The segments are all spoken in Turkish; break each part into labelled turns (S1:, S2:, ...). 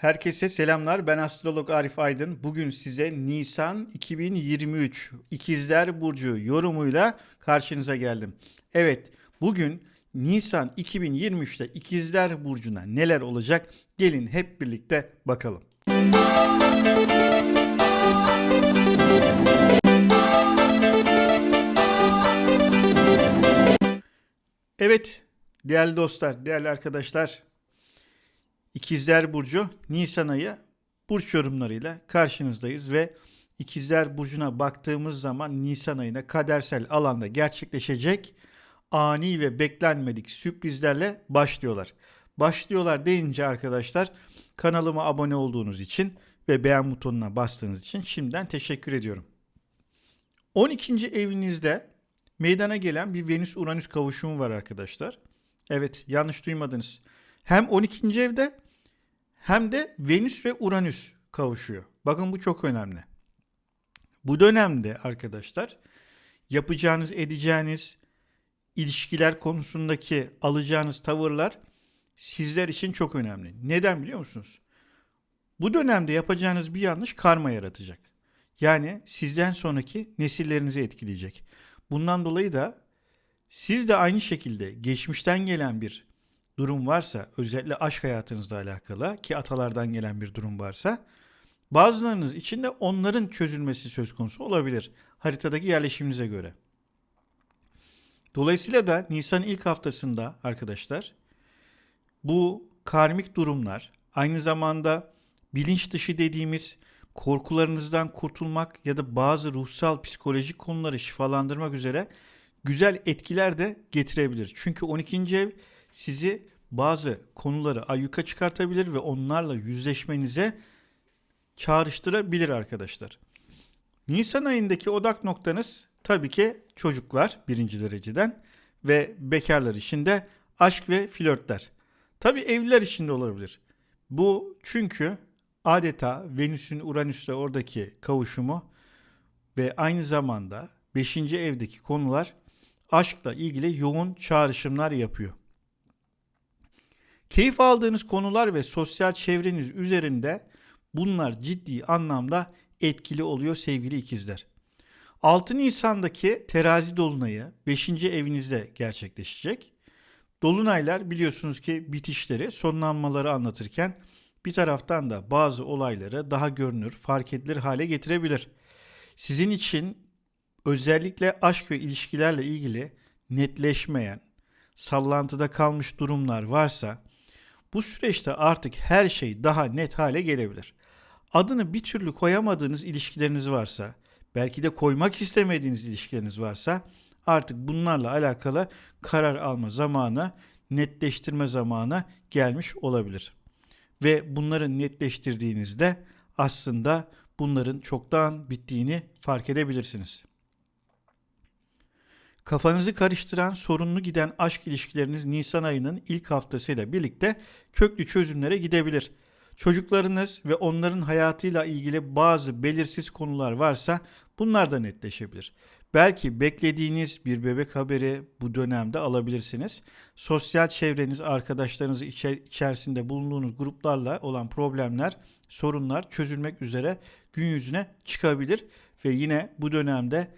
S1: Herkese selamlar. Ben astrolog Arif Aydın. Bugün size Nisan 2023 İkizler Burcu yorumuyla karşınıza geldim. Evet, bugün Nisan 2023'te İkizler Burcu'na neler olacak? Gelin hep birlikte bakalım. Evet, değerli dostlar, değerli arkadaşlar, İkizler Burcu Nisan ayı burç yorumlarıyla karşınızdayız ve İkizler Burcu'na baktığımız zaman Nisan ayına kadersel alanda gerçekleşecek ani ve beklenmedik sürprizlerle başlıyorlar. Başlıyorlar deyince arkadaşlar kanalıma abone olduğunuz için ve beğen butonuna bastığınız için şimdiden teşekkür ediyorum. 12. evinizde meydana gelen bir Venüs-Uranüs kavuşumu var arkadaşlar. Evet yanlış duymadınız. Hem 12. evde hem de Venüs ve Uranüs kavuşuyor. Bakın bu çok önemli. Bu dönemde arkadaşlar yapacağınız, edeceğiniz ilişkiler konusundaki alacağınız tavırlar sizler için çok önemli. Neden biliyor musunuz? Bu dönemde yapacağınız bir yanlış karma yaratacak. Yani sizden sonraki nesillerinizi etkileyecek. Bundan dolayı da siz de aynı şekilde geçmişten gelen bir durum varsa, özellikle aşk hayatınızla alakalı ki atalardan gelen bir durum varsa, bazılarınız için de onların çözülmesi söz konusu olabilir haritadaki yerleşiminize göre. Dolayısıyla da Nisan ilk haftasında arkadaşlar bu karmik durumlar aynı zamanda bilinç dışı dediğimiz korkularınızdan kurtulmak ya da bazı ruhsal psikolojik konuları şifalandırmak üzere güzel etkiler de getirebilir. Çünkü 12. ev sizi bazı konuları ayyuka çıkartabilir ve onlarla yüzleşmenize çağrıştırabilir arkadaşlar. Nisan ayındaki odak noktanız tabii ki çocuklar birinci dereceden ve bekarlar için de aşk ve flörtler. Tabii evliler için de olabilir. Bu çünkü adeta Venüs'ün Uranüs'le oradaki kavuşumu ve aynı zamanda 5. evdeki konular aşkla ilgili yoğun çağrışımlar yapıyor. Keyif aldığınız konular ve sosyal çevreniz üzerinde bunlar ciddi anlamda etkili oluyor sevgili ikizler. 6 Nisan'daki terazi dolunayı 5. evinizde gerçekleşecek. Dolunaylar biliyorsunuz ki bitişleri, sonlanmaları anlatırken bir taraftan da bazı olayları daha görünür, fark edilir hale getirebilir. Sizin için özellikle aşk ve ilişkilerle ilgili netleşmeyen, sallantıda kalmış durumlar varsa bu süreçte artık her şey daha net hale gelebilir. Adını bir türlü koyamadığınız ilişkileriniz varsa, belki de koymak istemediğiniz ilişkileriniz varsa artık bunlarla alakalı karar alma zamanı, netleştirme zamanı gelmiş olabilir. Ve bunları netleştirdiğinizde aslında bunların çoktan bittiğini fark edebilirsiniz. Kafanızı karıştıran, sorunlu giden aşk ilişkileriniz Nisan ayının ilk haftasıyla birlikte köklü çözümlere gidebilir. Çocuklarınız ve onların hayatıyla ilgili bazı belirsiz konular varsa bunlar da netleşebilir. Belki beklediğiniz bir bebek haberi bu dönemde alabilirsiniz. Sosyal çevreniz, arkadaşlarınız içerisinde bulunduğunuz gruplarla olan problemler, sorunlar çözülmek üzere gün yüzüne çıkabilir ve yine bu dönemde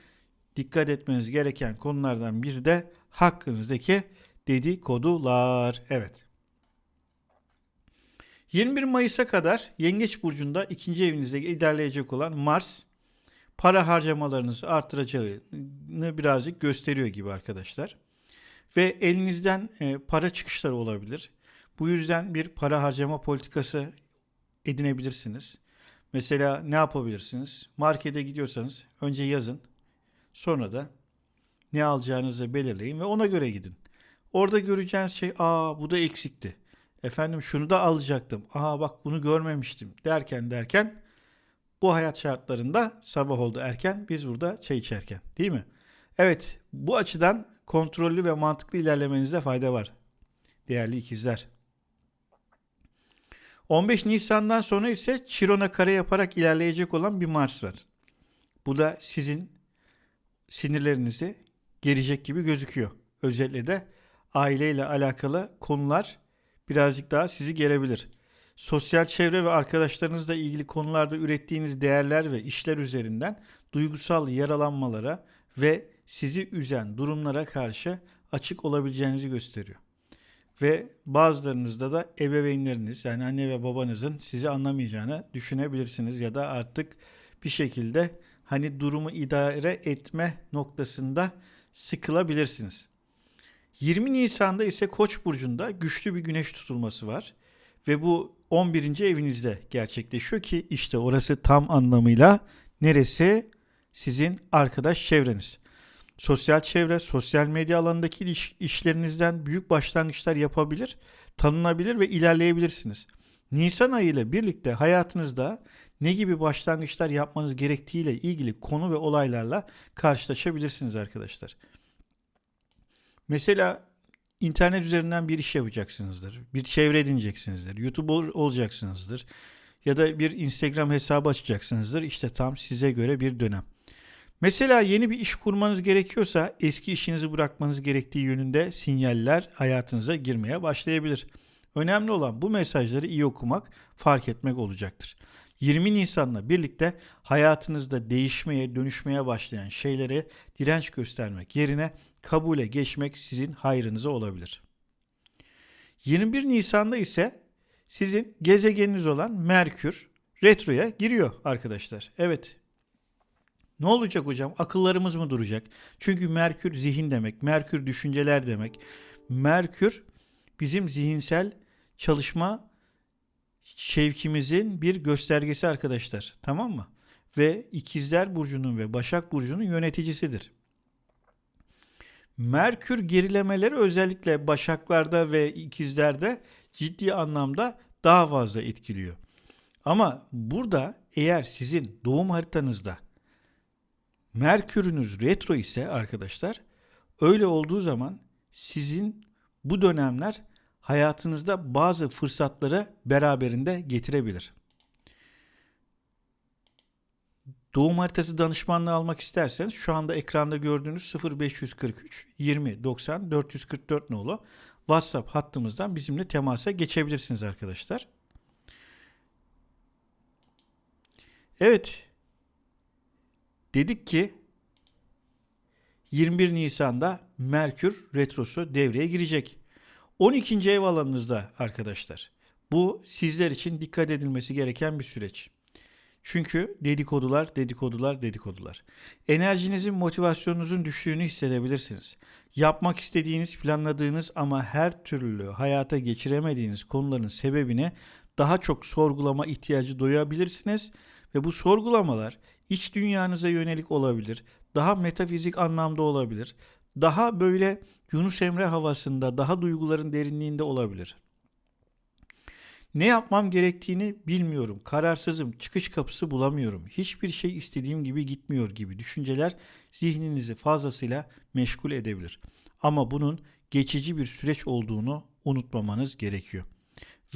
S1: dikkat etmeniz gereken konulardan biri de hakkınızdaki dedikodular. Evet. 21 Mayıs'a kadar Yengeç Burcu'nda ikinci evinizde ilerleyecek olan Mars para harcamalarınızı arttıracağını birazcık gösteriyor gibi arkadaşlar. Ve elinizden e, para çıkışları olabilir. Bu yüzden bir para harcama politikası edinebilirsiniz. Mesela ne yapabilirsiniz? Markete gidiyorsanız önce yazın Sonra da ne alacağınızı belirleyin ve ona göre gidin. Orada göreceğiniz şey aa bu da eksikti. Efendim şunu da alacaktım. Aa bak bunu görmemiştim derken derken bu hayat şartlarında sabah oldu erken biz burada çay içerken değil mi? Evet bu açıdan kontrollü ve mantıklı ilerlemenizde fayda var değerli ikizler. 15 Nisan'dan sonra ise Chiron'a kare yaparak ilerleyecek olan bir Mars var. Bu da sizin sinirlerinizi gerecek gibi gözüküyor. Özellikle de aileyle alakalı konular birazcık daha sizi gelebilir. sosyal çevre ve arkadaşlarınızla ilgili konularda ürettiğiniz değerler ve işler üzerinden duygusal yaralanmalara ve sizi üzen durumlara karşı açık olabileceğinizi gösteriyor. Ve bazılarınızda da ebeveynleriniz yani anne ve babanızın sizi anlamayacağını düşünebilirsiniz ya da artık bir şekilde hani durumu idare etme noktasında sıkılabilirsiniz. 20 Nisan'da ise Koç burcunda güçlü bir güneş tutulması var ve bu 11. evinizde gerçekleşiyor ki işte orası tam anlamıyla neresi? Sizin arkadaş çevreniz. Sosyal çevre, sosyal medya alanındaki iş, işlerinizden büyük başlangıçlar yapabilir, tanınabilir ve ilerleyebilirsiniz. Nisan ayı ile birlikte hayatınızda ne gibi başlangıçlar yapmanız gerektiğiyle ilgili konu ve olaylarla karşılaşabilirsiniz arkadaşlar. Mesela internet üzerinden bir iş yapacaksınızdır. Bir çevre edineceksinizdir. YouTube olacaksınızdır. Ya da bir Instagram hesabı açacaksınızdır. İşte tam size göre bir dönem. Mesela yeni bir iş kurmanız gerekiyorsa eski işinizi bırakmanız gerektiği yönünde sinyaller hayatınıza girmeye başlayabilir. Önemli olan bu mesajları iyi okumak, fark etmek olacaktır. 20 Nisan'la birlikte hayatınızda değişmeye, dönüşmeye başlayan şeylere direnç göstermek yerine kabule geçmek sizin hayrınıza olabilir. 21 Nisan'da ise sizin gezegeniniz olan Merkür retroya giriyor arkadaşlar. Evet. Ne olacak hocam? Akıllarımız mı duracak? Çünkü Merkür zihin demek, Merkür düşünceler demek. Merkür bizim zihinsel çalışma şevkimizin bir göstergesi arkadaşlar. Tamam mı? Ve İkizler Burcu'nun ve Başak Burcu'nun yöneticisidir. Merkür gerilemeleri özellikle Başaklarda ve İkizlerde ciddi anlamda daha fazla etkiliyor. Ama burada eğer sizin doğum haritanızda Merkürünüz retro ise arkadaşlar öyle olduğu zaman sizin bu dönemler hayatınızda bazı fırsatları beraberinde getirebilir. Doğum haritası danışmanlığı almak isterseniz şu anda ekranda gördüğünüz 0543 20 90 444 nolu WhatsApp hattımızdan bizimle temasa geçebilirsiniz arkadaşlar. Evet. Dedik ki 21 Nisan'da Merkür retrosu devreye girecek. 12. ev alanınızda arkadaşlar. Bu sizler için dikkat edilmesi gereken bir süreç. Çünkü dedikodular, dedikodular, dedikodular. Enerjinizin, motivasyonunuzun düştüğünü hissedebilirsiniz. Yapmak istediğiniz, planladığınız ama her türlü hayata geçiremediğiniz konuların sebebini daha çok sorgulama ihtiyacı duyabilirsiniz ve bu sorgulamalar iç dünyanıza yönelik olabilir, daha metafizik anlamda olabilir, daha böyle Yunus Emre havasında, daha duyguların derinliğinde olabilir. Ne yapmam gerektiğini bilmiyorum. Kararsızım. Çıkış kapısı bulamıyorum. Hiçbir şey istediğim gibi gitmiyor gibi düşünceler zihninizi fazlasıyla meşgul edebilir. Ama bunun geçici bir süreç olduğunu unutmamanız gerekiyor.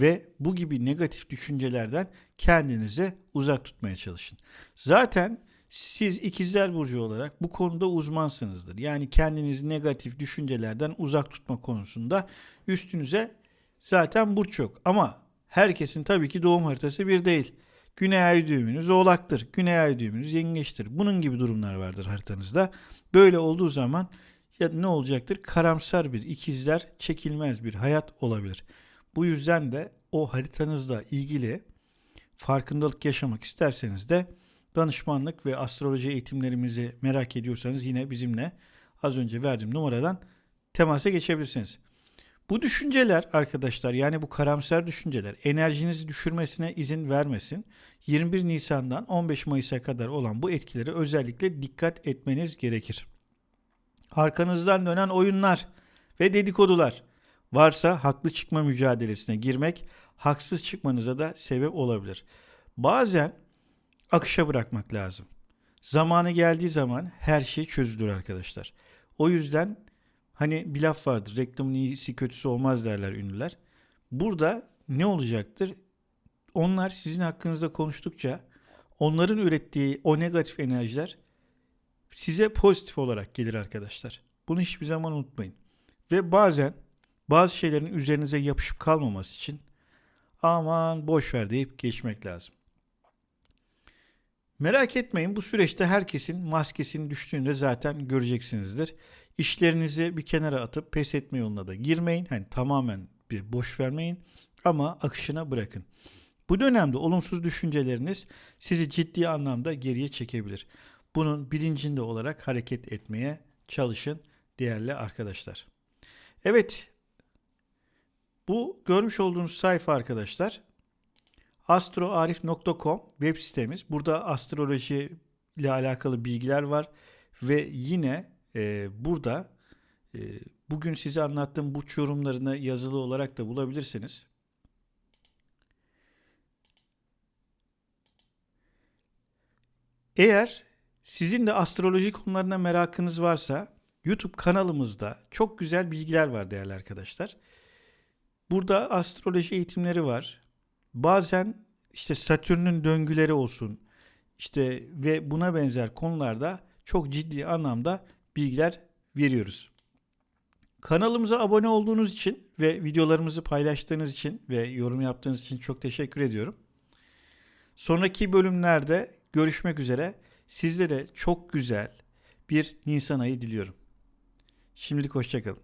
S1: Ve bu gibi negatif düşüncelerden kendinizi uzak tutmaya çalışın. Zaten siz ikizler burcu olarak bu konuda uzmansınızdır. Yani kendinizi negatif düşüncelerden uzak tutma konusunda üstünüze zaten burç yok. Ama herkesin tabii ki doğum haritası bir değil. Güney ay düğümünüz oğlaktır. Güney ay düğümünüz yengeçtir. Bunun gibi durumlar vardır haritanızda. Böyle olduğu zaman ya ne olacaktır? Karamsar bir ikizler çekilmez bir hayat olabilir. Bu yüzden de o haritanızla ilgili farkındalık yaşamak isterseniz de danışmanlık ve astroloji eğitimlerimizi merak ediyorsanız yine bizimle az önce verdiğim numaradan temasa geçebilirsiniz. Bu düşünceler arkadaşlar yani bu karamsar düşünceler enerjinizi düşürmesine izin vermesin. 21 Nisan'dan 15 Mayıs'a kadar olan bu etkileri özellikle dikkat etmeniz gerekir. Arkanızdan dönen oyunlar ve dedikodular varsa haklı çıkma mücadelesine girmek haksız çıkmanıza da sebep olabilir. Bazen akışa bırakmak lazım. Zamanı geldiği zaman her şey çözülür arkadaşlar. O yüzden hani bir laf vardır. Reklamın iyisi kötüsü olmaz derler ünlüler. Burada ne olacaktır? Onlar sizin hakkınızda konuştukça onların ürettiği o negatif enerjiler size pozitif olarak gelir arkadaşlar. Bunu hiçbir zaman unutmayın. Ve bazen bazı şeylerin üzerinize yapışıp kalmaması için aman boş ver deyip geçmek lazım. Merak etmeyin bu süreçte herkesin maskesinin düştüğünü de zaten göreceksinizdir. İşlerinizi bir kenara atıp pes etme yoluna da girmeyin. Hani tamamen bir boş vermeyin ama akışına bırakın. Bu dönemde olumsuz düşünceleriniz sizi ciddi anlamda geriye çekebilir. Bunun bilincinde olarak hareket etmeye çalışın değerli arkadaşlar. Evet. Bu görmüş olduğunuz sayfa arkadaşlar astroarif.com web sitemiz. Burada astroloji ile alakalı bilgiler var ve yine e, burada e, bugün size anlattığım burç yorumlarını yazılı olarak da bulabilirsiniz. Eğer sizin de astroloji konularına merakınız varsa YouTube kanalımızda çok güzel bilgiler var değerli arkadaşlar. Burada astroloji eğitimleri var. Bazen işte Satürn'ün döngüleri olsun işte ve buna benzer konularda çok ciddi anlamda bilgiler veriyoruz. Kanalımıza abone olduğunuz için ve videolarımızı paylaştığınız için ve yorum yaptığınız için çok teşekkür ediyorum. Sonraki bölümlerde görüşmek üzere. Sizlere çok güzel bir Nisan ayı diliyorum. Şimdilik hoşçakalın.